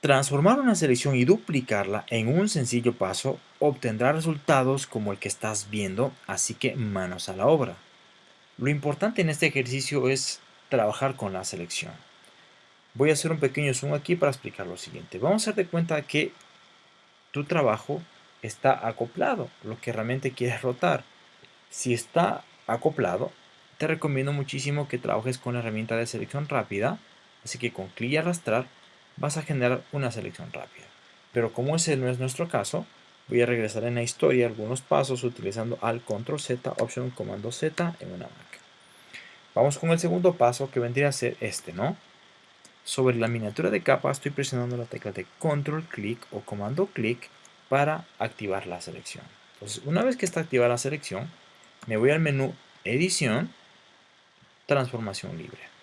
Transformar una selección y duplicarla en un sencillo paso obtendrá resultados como el que estás viendo, así que manos a la obra. Lo importante en este ejercicio es trabajar con la selección. Voy a hacer un pequeño zoom aquí para explicar lo siguiente. Vamos a darte cuenta que tu trabajo está acoplado, lo que realmente quieres rotar. Si está acoplado, te recomiendo muchísimo que trabajes con la herramienta de selección rápida, así que con clic y arrastrar vas a generar una selección rápida. Pero como ese no es nuestro caso, voy a regresar en la historia algunos pasos utilizando al control Z, opción comando Z en una Mac. Vamos con el segundo paso que vendría a ser este, ¿no? Sobre la miniatura de capa estoy presionando la tecla de control clic o comando clic para activar la selección. Entonces, una vez que está activada la selección, me voy al menú edición, transformación libre.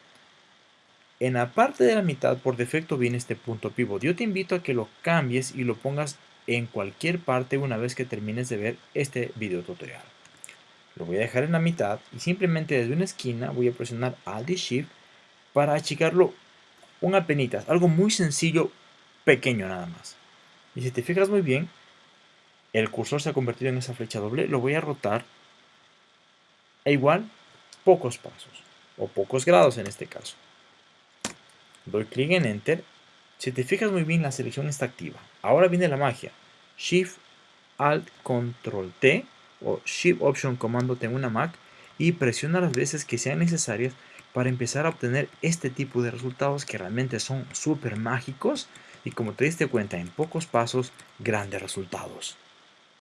En la parte de la mitad por defecto viene este punto pivot. Yo te invito a que lo cambies y lo pongas en cualquier parte una vez que termines de ver este video tutorial. Lo voy a dejar en la mitad y simplemente desde una esquina voy a presionar Alt y Shift para achicarlo un apenitas, algo muy sencillo, pequeño nada más. Y si te fijas muy bien, el cursor se ha convertido en esa flecha doble, lo voy a rotar a igual pocos pasos, o pocos grados en este caso. Doy clic en Enter. Si te fijas muy bien, la selección está activa. Ahora viene la magia. Shift, Alt, Control T o Shift Option Comando T en una Mac y presiona las veces que sean necesarias para empezar a obtener este tipo de resultados que realmente son súper mágicos y como te diste cuenta en pocos pasos, grandes resultados.